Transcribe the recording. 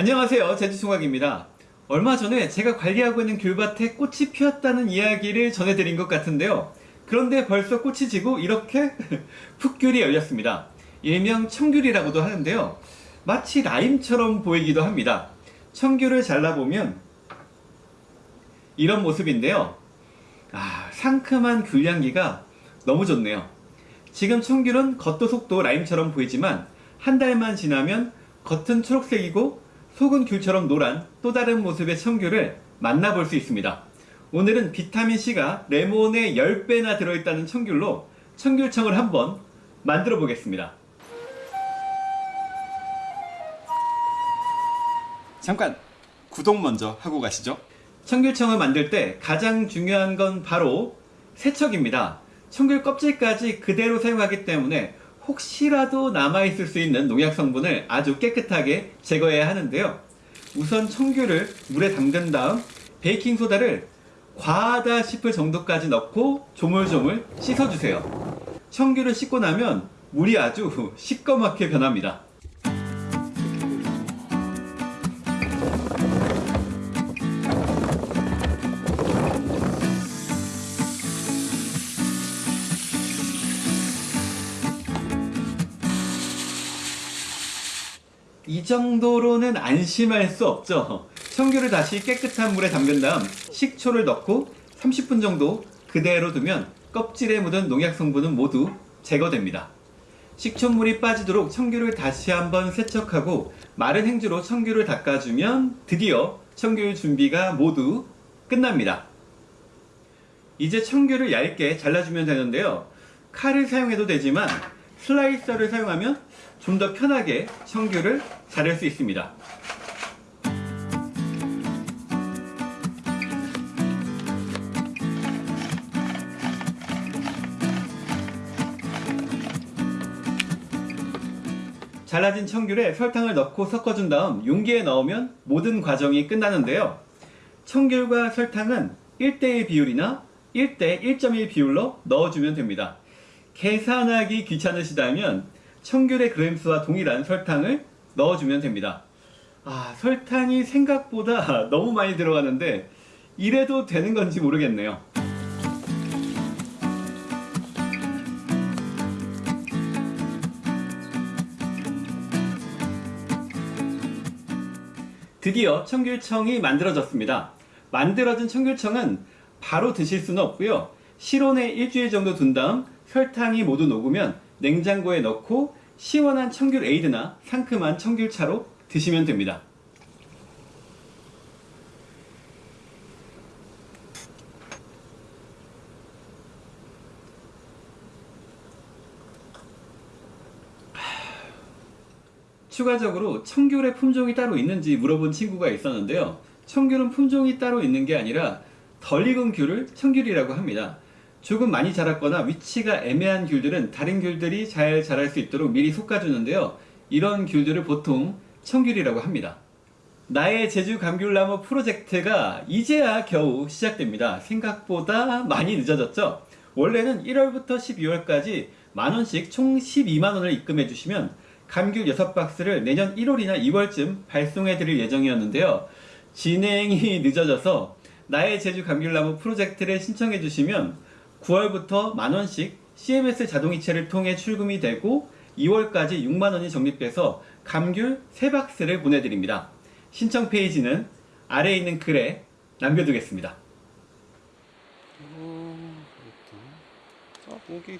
안녕하세요. 제주총각입니다. 얼마 전에 제가 관리하고 있는 귤밭에 꽃이 피었다는 이야기를 전해드린 것 같은데요. 그런데 벌써 꽃이 지고 이렇게 풋귤이 열렸습니다. 일명 청귤이라고도 하는데요. 마치 라임처럼 보이기도 합니다. 청귤을 잘라보면 이런 모습인데요. 아 상큼한 귤향기가 너무 좋네요. 지금 청귤은 겉도 속도 라임처럼 보이지만 한 달만 지나면 겉은 초록색이고 속은 귤처럼 노란 또 다른 모습의 청귤을 만나볼 수 있습니다. 오늘은 비타민C가 레몬의 10배나 들어있다는 청귤로 청귤청을 한번 만들어 보겠습니다. 잠깐 구독 먼저 하고 가시죠. 청귤청을 만들 때 가장 중요한 건 바로 세척입니다. 청귤 껍질까지 그대로 사용하기 때문에 혹시라도 남아있을 수 있는 농약 성분을 아주 깨끗하게 제거해야 하는데요. 우선 청귤을 물에 담근 다음 베이킹소다를 과하다 싶을 정도까지 넣고 조물조물 씻어주세요. 청귤을 씻고 나면 물이 아주 시꺼멓게 변합니다. 이 정도로는 안심할 수 없죠. 청귤을 다시 깨끗한 물에 담근 다음 식초를 넣고 30분 정도 그대로 두면 껍질에 묻은 농약 성분은 모두 제거됩니다. 식초물이 빠지도록 청귤을 다시 한번 세척하고 마른 행주로 청귤을 닦아주면 드디어 청귤 준비가 모두 끝납니다. 이제 청귤을 얇게 잘라주면 되는데요. 칼을 사용해도 되지만 슬라이서를 사용하면 좀 더 편하게 청귤을 자를 수 있습니다. 잘라진 청귤에 설탕을 넣고 섞어준 다음 용기에 넣으면 모든 과정이 끝나는데요. 청귤과 설탕은 1대1 비율이나 1대 1.1 비율로 넣어주면 됩니다. 계산하기 귀찮으시다면 청귤의 그램수와 동일한 설탕을 넣어주면 됩니다. 아, 설탕이 생각보다 너무 많이 들어가는데 이래도 되는 건지 모르겠네요. 드디어 청귤청이 만들어졌습니다. 만들어진 청귤청은 바로 드실 수는 없고요. 실온에 일주일 정도 둔 다음 설탕이 모두 녹으면 냉장고에 넣고 시원한 청귤 에이드나 상큼한 청귤차로 드시면 됩니다. 추가적으로 청귤의 품종이 따로 있는지 물어본 친구가 있었는데요. 청귤은 품종이 따로 있는 게 아니라 덜 익은 귤을 청귤이라고 합니다. 조금 많이 자랐거나 위치가 애매한 귤들은 다른 귤들이 잘 자랄 수 있도록 미리 솎아주는데요. 이런 귤들을 보통 청귤이라고 합니다. 나의 제주 감귤나무 프로젝트가 이제야 겨우 시작됩니다. 생각보다 많이 늦어졌죠? 원래는 1월부터 12월까지 만원씩 총 12만원을 입금해 주시면 감귤 6박스를 내년 1월이나 2월쯤 발송해 드릴 예정이었는데요. 진행이 늦어져서 나의 제주 감귤나무 프로젝트를 신청해 주시면 9월부터 만원씩 CMS 자동이체를 통해 출금이 되고 2월까지 6만원이 적립돼서 감귤 3박스를 보내드립니다. 신청 페이지는 아래에 있는 글에 남겨두겠습니다. 어, 자, 모기